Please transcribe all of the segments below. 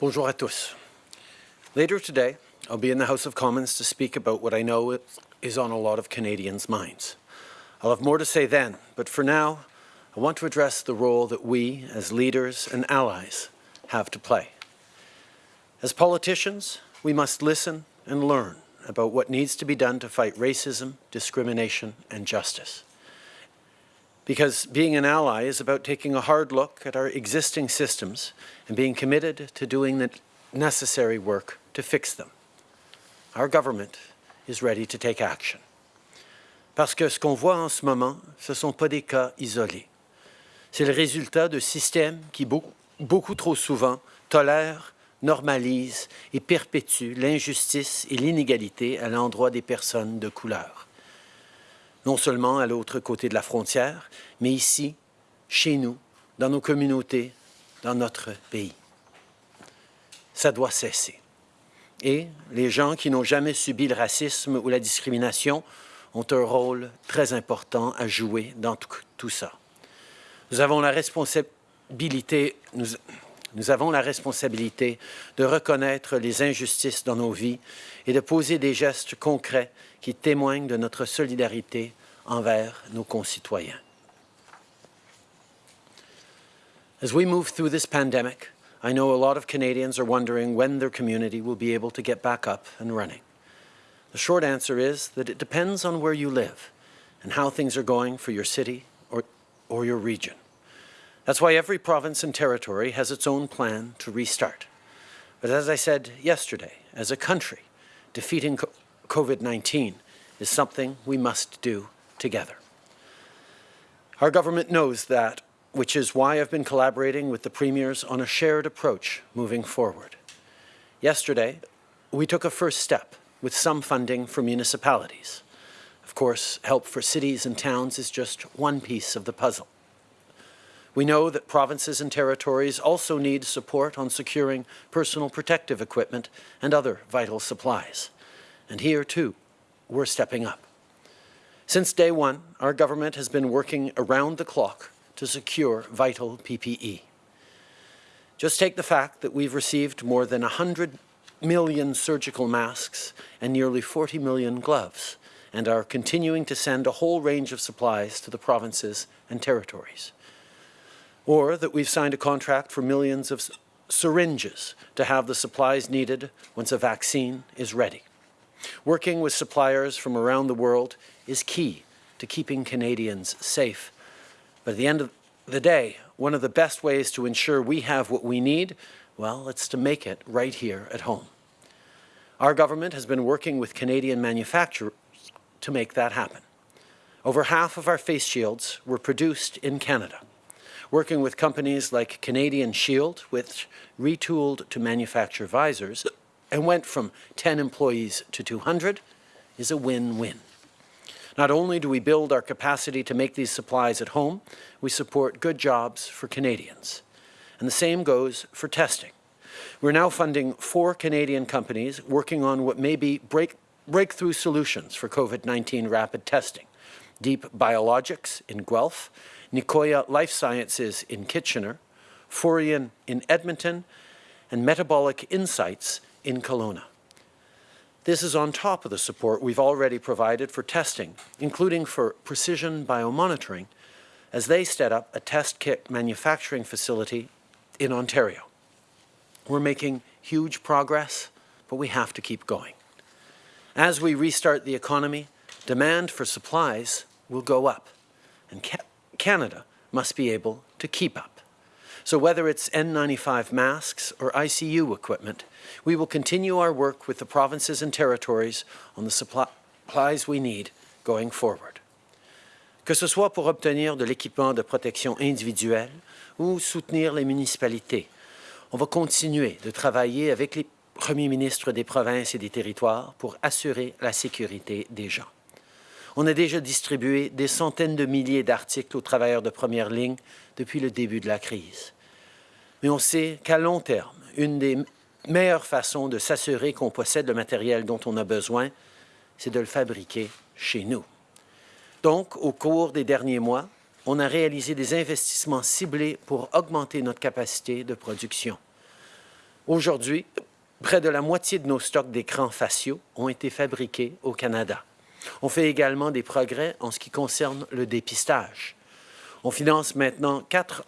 Bonjour à tous. Later today, I'll be in the House of Commons to speak about what I know is on a lot of Canadians' minds. I'll have more to say then, but for now, I want to address the role that we, as leaders and allies, have to play. As politicians, we must listen and learn about what needs to be done to fight racism, discrimination, and justice. Because being an ally is about taking a hard look at our existing systems and being committed to doing the necessary work to fix them. Our government is ready to take action. Parce que ce qu'on voit en ce moment, ce ne sont pas des cas isolés. C'est le résultat de systèmes qui, beaucoup, beaucoup trop souvent, tolèrent, normalisent et perpétuent l'injustice et l'inégalité à l'endroit des personnes de couleur. Non seulement à l'autre côté de la frontière, mais ici, chez nous, dans nos communautés, dans notre pays. Ça doit cesser. Et les gens qui n'ont jamais subi le racisme ou la discrimination ont un rôle très important à jouer dans tout ça. Nous avons la responsabilité, nous, nous avons la responsabilité de reconnaître les injustices dans nos vies et de poser des gestes concrets qui témoignent de notre solidarité envers nos concitoyens. As we move through this pandemic, I know a lot of Canadians are wondering when their community will be able to get back up and running. The short answer is that it depends on where you live and how things are going for your city or, or your region. That's why every province and territory has its own plan to restart. But as I said yesterday, as a country, defeating COVID-19 is something we must do together. Our government knows that, which is why I've been collaborating with the premiers on a shared approach moving forward. Yesterday, we took a first step with some funding for municipalities. Of course, help for cities and towns is just one piece of the puzzle. We know that provinces and territories also need support on securing personal protective equipment and other vital supplies. And here, too, we're stepping up. Since day one, our government has been working around the clock to secure vital PPE. Just take the fact that we've received more than 100 million surgical masks and nearly 40 million gloves, and are continuing to send a whole range of supplies to the provinces and territories or that we've signed a contract for millions of syringes to have the supplies needed once a vaccine is ready. Working with suppliers from around the world is key to keeping Canadians safe. But at the end of the day, one of the best ways to ensure we have what we need, well, it's to make it right here at home. Our government has been working with Canadian manufacturers to make that happen. Over half of our face shields were produced in Canada working with companies like Canadian Shield, which retooled to manufacture visors and went from 10 employees to 200, is a win-win. Not only do we build our capacity to make these supplies at home, we support good jobs for Canadians. And the same goes for testing. We're now funding four Canadian companies working on what may be break, breakthrough solutions for COVID-19 rapid testing. Deep Biologics in Guelph Nicoya Life Sciences in Kitchener, Forian in Edmonton, and Metabolic Insights in Kelowna. This is on top of the support we've already provided for testing, including for precision biomonitoring, as they set up a test kit manufacturing facility in Ontario. We're making huge progress, but we have to keep going. As we restart the economy, demand for supplies will go up, and Canada must be able to keep up. So whether it's N95 masks or ICU equipment, we will continue our work with the provinces and territories on the supplies we need going forward. Que ce soit pour obtenir de l'équipement de protection individuelle ou soutenir les municipalités, on va continuer de travailler avec les premiers ministres des provinces et des territoires pour assurer la sécurité des gens. On a déjà distribué des centaines de milliers d'articles aux travailleurs de première ligne depuis le début de la crise. Mais on sait qu'à long terme, une des meilleures façons de s'assurer qu'on possède le matériel dont on a besoin, c'est de le fabriquer chez nous. Donc, au cours des derniers mois, on a réalisé des investissements ciblés pour augmenter notre capacité de production. Aujourd'hui, près de la moitié de nos stocks d'écrans faciaux ont été fabriqués au Canada. On fait également des progrès en ce qui concerne le dépistage. On finance maintenant quatre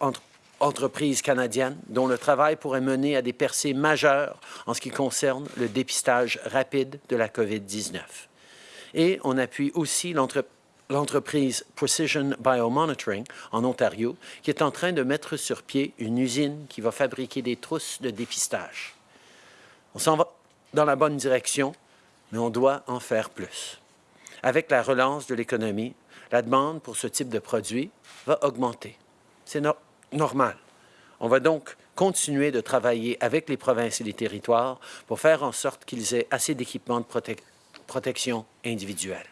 entreprises canadiennes dont le travail pourrait mener à des percées majeures en ce qui concerne le dépistage rapide de la COVID-19. Et on appuie aussi l'entreprise Precision Biomonitoring en Ontario, qui est en train de mettre sur pied une usine qui va fabriquer des trousses de dépistage. On s'en va dans la bonne direction, mais on doit en faire plus. Avec la relance de l'économie, la demande pour ce type de produit va augmenter. C'est normal. On va donc continuer de travailler avec les provinces et les territoires pour faire en sorte qu'ils aient assez d'équipements de protection individuelle.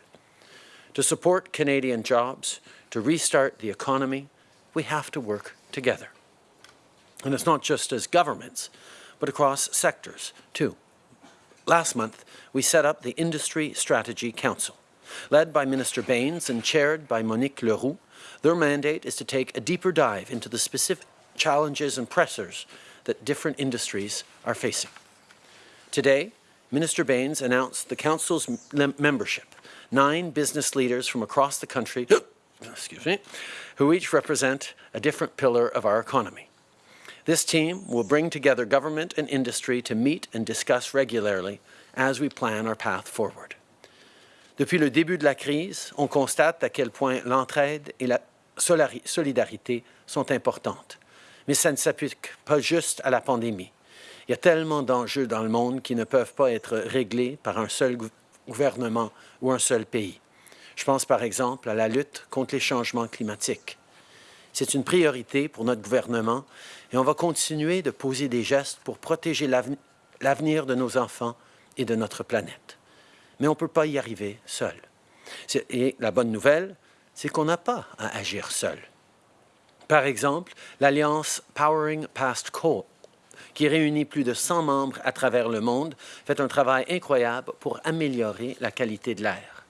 To support Canadian jobs, to restart the economy, we have to work together. And it's not just as governments, but across sectors, too. Last month, we set up the Industry Strategy Council. Led by Minister Baines and chaired by Monique Leroux, their mandate is to take a deeper dive into the specific challenges and pressures that different industries are facing. Today, Minister Baines announced the Council's membership, nine business leaders from across the country, excuse me, who each represent a different pillar of our economy. This team will bring together government and industry to meet and discuss regularly as we plan our path forward. Depuis le début de la crise, on constate à quel point l'entraide et la solidarité sont importantes. Mais ça ne s'applique pas juste à la pandémie. Il y a tellement d'enjeux dans le monde qui ne peuvent pas être réglés par un seul gouvernement ou un seul pays. Je pense par exemple à la lutte contre les changements climatiques. C'est une priorité pour notre gouvernement et on va continuer de poser des gestes pour protéger l'avenir de nos enfants et de notre planète. Mais on ne peut pas y arriver seul. Et la bonne nouvelle, c'est qu'on n'a pas à agir seul. Par exemple, l'Alliance Powering Past Coal, qui réunit plus de 100 membres à travers le monde, fait un travail incroyable pour améliorer la qualité de l'air.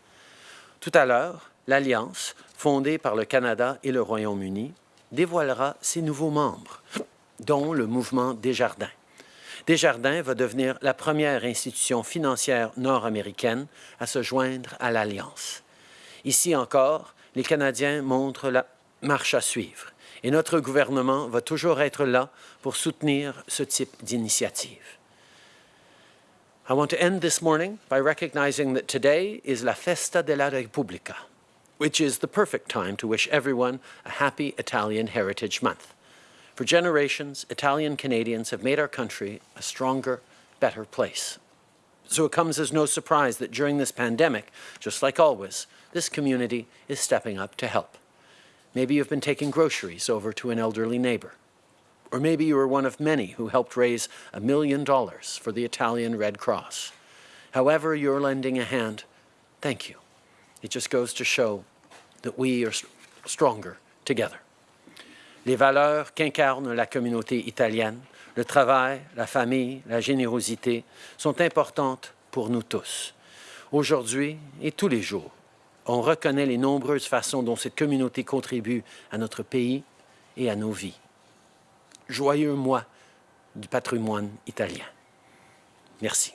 Tout à l'heure, l'Alliance, fondée par le Canada et le Royaume-Uni, dévoilera ses nouveaux membres, dont le mouvement Desjardins. Desjardins va devenir la première institution financière nord-américaine à se joindre à l'Alliance. Ici encore, les Canadiens montrent la marche à suivre et notre gouvernement va toujours être là pour soutenir ce type d'initiative. I want to end this morning by recognizing that today is la Festa della Repubblica, which is the perfect time to wish everyone a happy Italian Heritage Month. For generations, Italian Canadians have made our country a stronger, better place. So it comes as no surprise that during this pandemic, just like always, this community is stepping up to help. Maybe you've been taking groceries over to an elderly neighbor. Or maybe you were one of many who helped raise a million dollars for the Italian Red Cross. However you're lending a hand, thank you. It just goes to show that we are stronger together. Les valeurs qu'incarne la communauté italienne, le travail, la famille, la générosité, sont importantes pour nous tous, aujourd'hui et tous les jours on reconnaît les nombreuses façons dont cette communauté contribue à notre pays et à nos vies. Joyeux mois du patrimoine italien. Merci.